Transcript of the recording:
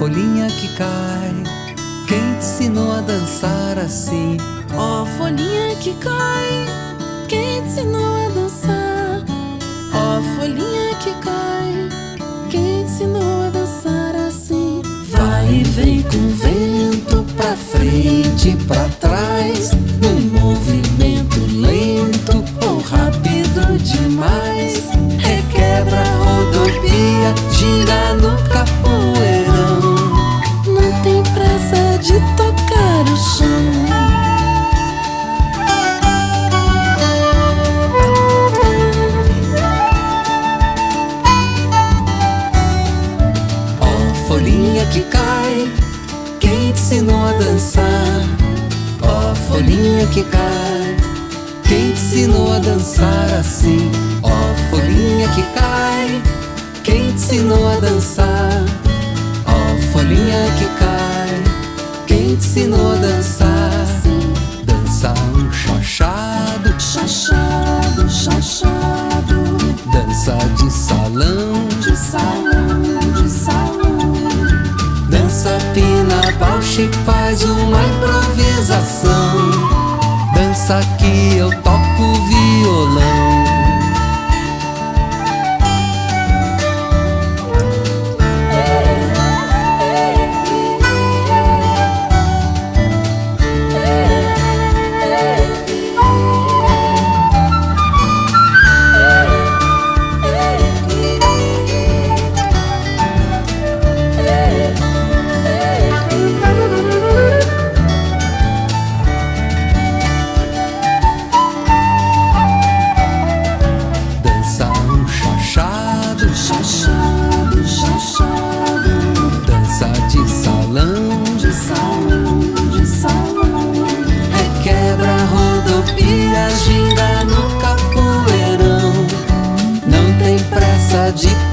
folhinha que cai, quem te ensinou a dançar assim? Ó oh, folhinha que cai, quem te ensinou a dançar? Ó oh, folhinha que cai, quem te ensinou a dançar assim? Vai e vem com o vento pra frente, pra trás, dançar? Ó folhinha que cai, quem te ensinou a dançar assim? Ó folhinha que cai, quem te ensinou a dançar? Ó folhinha que cai, quem te ensinou a pina baixa e faz uma improvisação. Dança que eu toco violão de